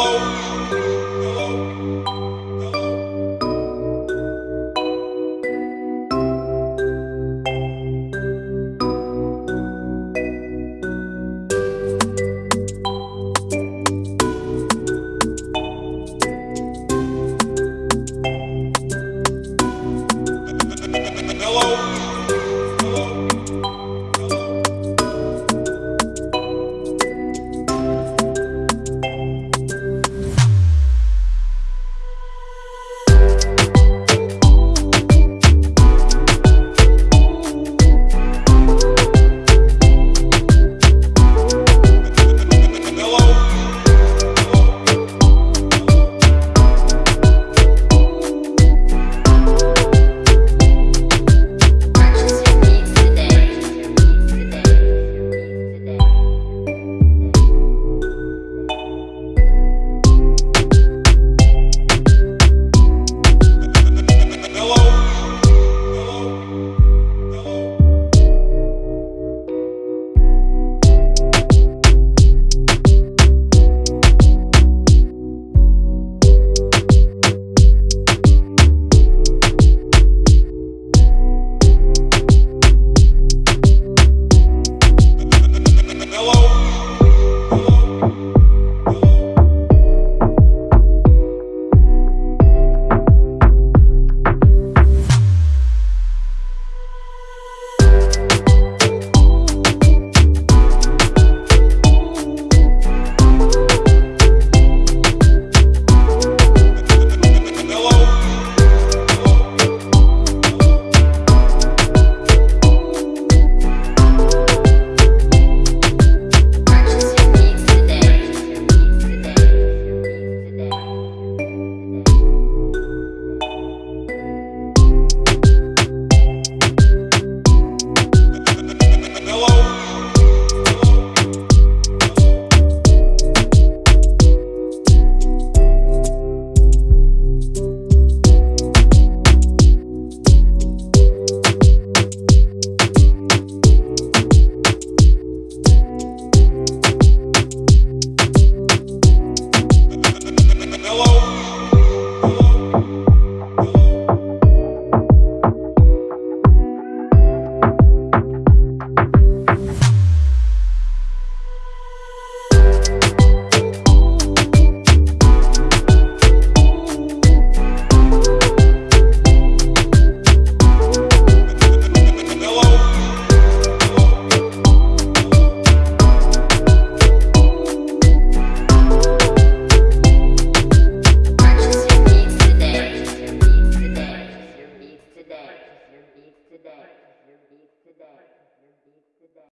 Oh. Hello.